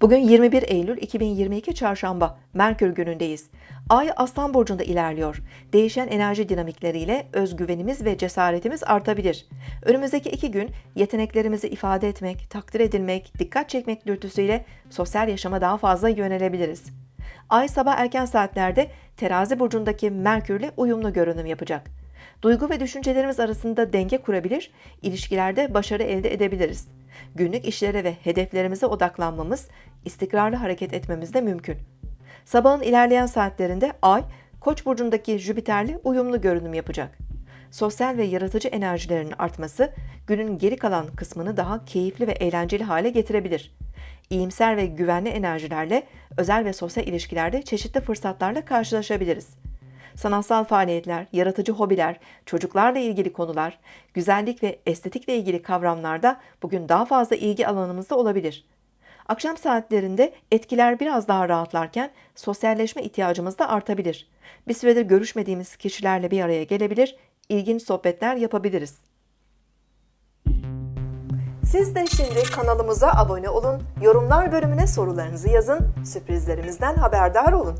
Bugün 21 Eylül 2022 Çarşamba, Merkür günündeyiz. Ay Aslan Burcu'nda ilerliyor. Değişen enerji dinamikleriyle özgüvenimiz ve cesaretimiz artabilir. Önümüzdeki iki gün yeteneklerimizi ifade etmek, takdir edilmek, dikkat çekmek dürtüsüyle sosyal yaşama daha fazla yönelebiliriz. Ay sabah erken saatlerde Terazi burcundaki Merkürle uyumlu görünüm yapacak. Duygu ve düşüncelerimiz arasında denge kurabilir, ilişkilerde başarı elde edebiliriz. Günlük işlere ve hedeflerimize odaklanmamız, istikrarlı hareket etmemiz de mümkün. Sabahın ilerleyen saatlerinde Ay, Koç burcundaki Jüpiter'le uyumlu görünüm yapacak. Sosyal ve yaratıcı enerjilerin artması, günün geri kalan kısmını daha keyifli ve eğlenceli hale getirebilir. İyimser ve güvenli enerjilerle özel ve sosyal ilişkilerde çeşitli fırsatlarla karşılaşabiliriz. Sanatsal faaliyetler, yaratıcı hobiler, çocuklarla ilgili konular, güzellik ve estetikle ilgili kavramlarda bugün daha fazla ilgi alanımızda olabilir. Akşam saatlerinde etkiler biraz daha rahatlarken sosyalleşme ihtiyacımız da artabilir. Bir süredir görüşmediğimiz kişilerle bir araya gelebilir, ilginç sohbetler yapabiliriz. Siz de şimdi kanalımıza abone olun, yorumlar bölümüne sorularınızı yazın, sürprizlerimizden haberdar olun.